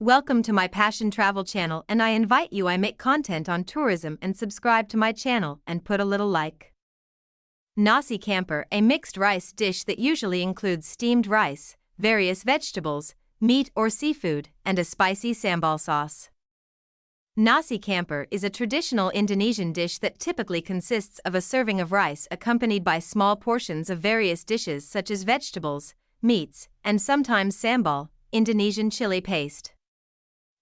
Welcome to my Passion Travel channel and I invite you I make content on tourism and subscribe to my channel and put a little like. Nasi Campur, a mixed rice dish that usually includes steamed rice, various vegetables, meat or seafood, and a spicy sambal sauce. Nasi Campur is a traditional Indonesian dish that typically consists of a serving of rice accompanied by small portions of various dishes such as vegetables, meats, and sometimes sambal, Indonesian chili paste.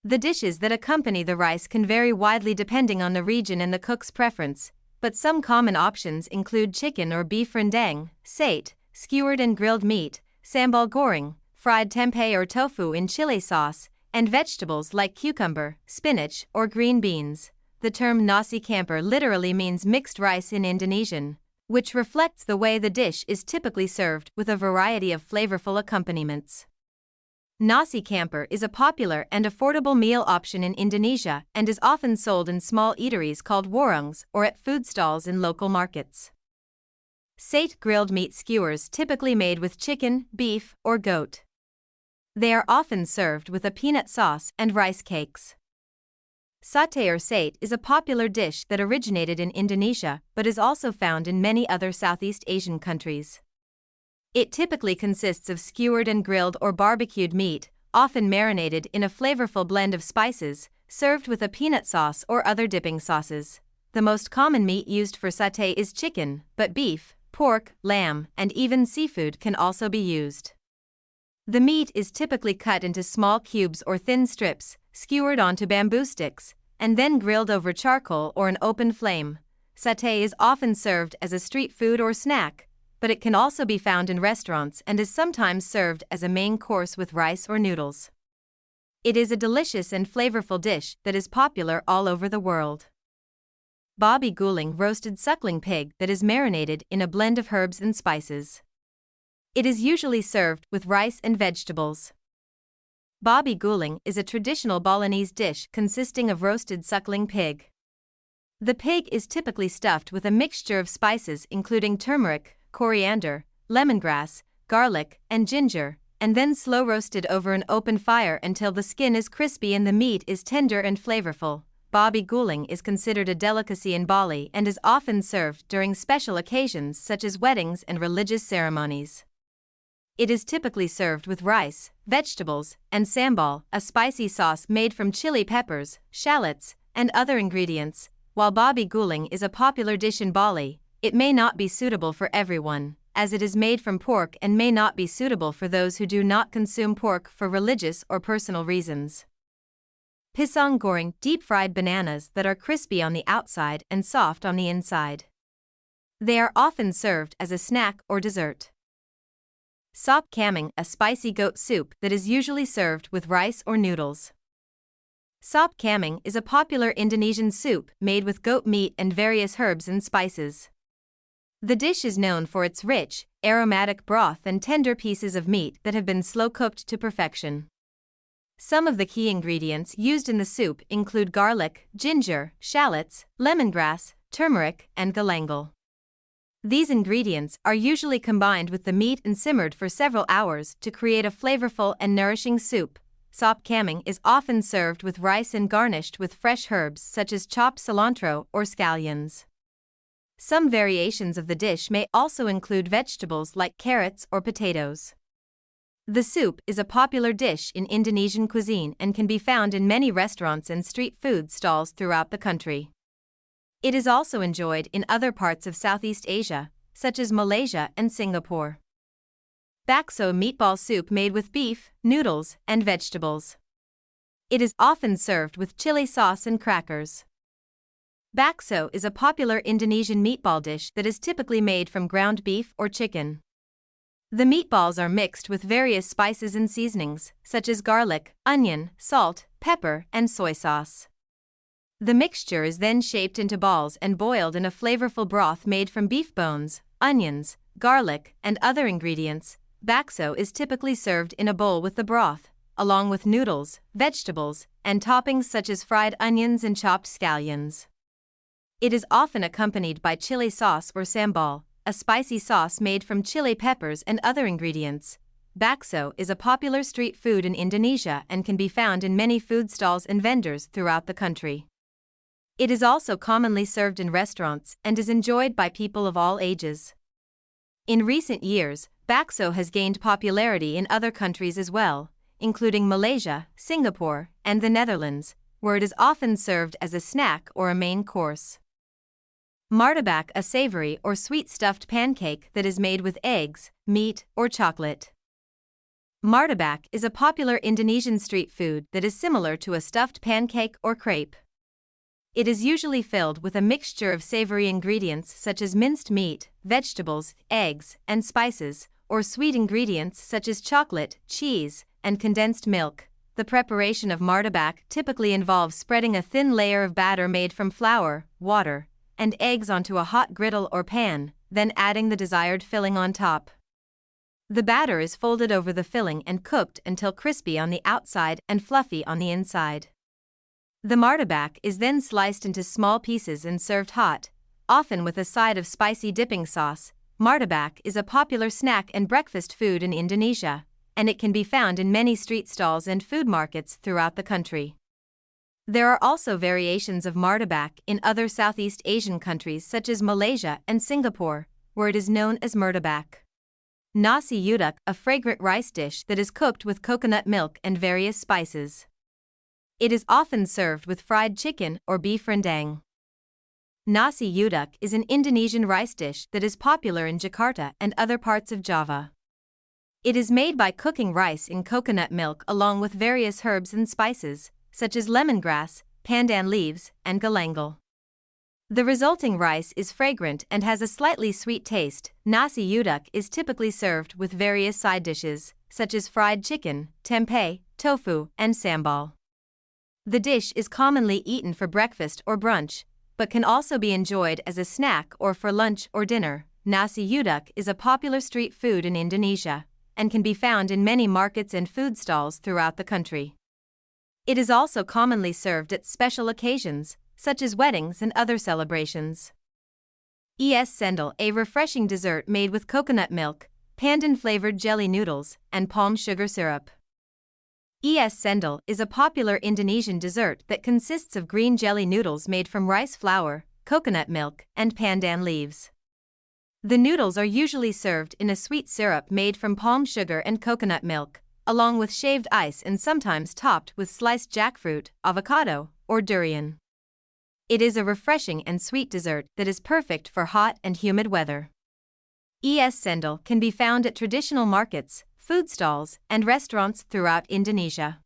The dishes that accompany the rice can vary widely depending on the region and the cook's preference, but some common options include chicken or beef rendang, sate, skewered and grilled meat, sambal goreng, fried tempeh or tofu in chili sauce, and vegetables like cucumber, spinach, or green beans. The term nasi campur literally means mixed rice in Indonesian, which reflects the way the dish is typically served with a variety of flavorful accompaniments. Nasi campur is a popular and affordable meal option in Indonesia and is often sold in small eateries called warungs or at food stalls in local markets. Sate grilled meat skewers typically made with chicken, beef, or goat. They are often served with a peanut sauce and rice cakes. Satay or sate is a popular dish that originated in Indonesia but is also found in many other Southeast Asian countries. It typically consists of skewered and grilled or barbecued meat, often marinated in a flavorful blend of spices, served with a peanut sauce or other dipping sauces. The most common meat used for satay is chicken, but beef, pork, lamb, and even seafood can also be used. The meat is typically cut into small cubes or thin strips, skewered onto bamboo sticks, and then grilled over charcoal or an open flame. Satay is often served as a street food or snack, but it can also be found in restaurants and is sometimes served as a main course with rice or noodles. It is a delicious and flavorful dish that is popular all over the world. Babi Guling roasted suckling pig that is marinated in a blend of herbs and spices. It is usually served with rice and vegetables. Babi Guling is a traditional Balinese dish consisting of roasted suckling pig. The pig is typically stuffed with a mixture of spices including turmeric, coriander, lemongrass, garlic, and ginger, and then slow roasted over an open fire until the skin is crispy and the meat is tender and flavorful. Babi guling is considered a delicacy in Bali and is often served during special occasions such as weddings and religious ceremonies. It is typically served with rice, vegetables, and sambal, a spicy sauce made from chili peppers, shallots, and other ingredients. While Babi guling is a popular dish in Bali, it may not be suitable for everyone, as it is made from pork and may not be suitable for those who do not consume pork for religious or personal reasons. Pisang goreng deep fried bananas that are crispy on the outside and soft on the inside. They are often served as a snack or dessert. Sop kambing, a spicy goat soup that is usually served with rice or noodles. Sop kambing is a popular Indonesian soup made with goat meat and various herbs and spices. The dish is known for its rich, aromatic broth and tender pieces of meat that have been slow cooked to perfection. Some of the key ingredients used in the soup include garlic, ginger, shallots, lemongrass, turmeric, and galangal. These ingredients are usually combined with the meat and simmered for several hours to create a flavorful and nourishing soup. Sop kambing is often served with rice and garnished with fresh herbs such as chopped cilantro or scallions. Some variations of the dish may also include vegetables like carrots or potatoes. The soup is a popular dish in Indonesian cuisine and can be found in many restaurants and street food stalls throughout the country. It is also enjoyed in other parts of Southeast Asia, such as Malaysia and Singapore. Bakso meatball soup made with beef, noodles, and vegetables. It is often served with chili sauce and crackers. Bakso is a popular Indonesian meatball dish that is typically made from ground beef or chicken. The meatballs are mixed with various spices and seasonings, such as garlic, onion, salt, pepper, and soy sauce. The mixture is then shaped into balls and boiled in a flavorful broth made from beef bones, onions, garlic, and other ingredients. Bakso is typically served in a bowl with the broth, along with noodles, vegetables, and toppings such as fried onions and chopped scallions. It is often accompanied by chili sauce or sambal, a spicy sauce made from chili peppers and other ingredients. bakso is a popular street food in Indonesia and can be found in many food stalls and vendors throughout the country. It is also commonly served in restaurants and is enjoyed by people of all ages. In recent years, bakso has gained popularity in other countries as well, including Malaysia, Singapore, and the Netherlands, where it is often served as a snack or a main course. Martabak a savory or sweet stuffed pancake that is made with eggs, meat, or chocolate. Martabak is a popular Indonesian street food that is similar to a stuffed pancake or crepe. It is usually filled with a mixture of savory ingredients such as minced meat, vegetables, eggs, and spices, or sweet ingredients such as chocolate, cheese, and condensed milk. The preparation of martabak typically involves spreading a thin layer of batter made from flour, water, and eggs onto a hot griddle or pan, then adding the desired filling on top. The batter is folded over the filling and cooked until crispy on the outside and fluffy on the inside. The martabak is then sliced into small pieces and served hot, often with a side of spicy dipping sauce. Martabak is a popular snack and breakfast food in Indonesia, and it can be found in many street stalls and food markets throughout the country. There are also variations of martabak in other Southeast Asian countries such as Malaysia and Singapore, where it is known as murtabak. Nasi uduk, a fragrant rice dish that is cooked with coconut milk and various spices. It is often served with fried chicken or beef rendang. Nasi uduk is an Indonesian rice dish that is popular in Jakarta and other parts of Java. It is made by cooking rice in coconut milk along with various herbs and spices, such as lemongrass, pandan leaves, and galangal. The resulting rice is fragrant and has a slightly sweet taste. Nasi uduk is typically served with various side dishes, such as fried chicken, tempeh, tofu, and sambal. The dish is commonly eaten for breakfast or brunch, but can also be enjoyed as a snack or for lunch or dinner. Nasi uduk is a popular street food in Indonesia and can be found in many markets and food stalls throughout the country. It is also commonly served at special occasions, such as weddings and other celebrations. Es cendol, a refreshing dessert made with coconut milk, pandan flavored jelly noodles, and palm sugar syrup. Es cendol is a popular Indonesian dessert that consists of green jelly noodles made from rice flour, coconut milk, and pandan leaves. The noodles are usually served in a sweet syrup made from palm sugar and coconut milk, along with shaved ice and sometimes topped with sliced jackfruit, avocado, or durian. It is a refreshing and sweet dessert that is perfect for hot and humid weather. Es cendol can be found at traditional markets, food stalls, and restaurants throughout Indonesia.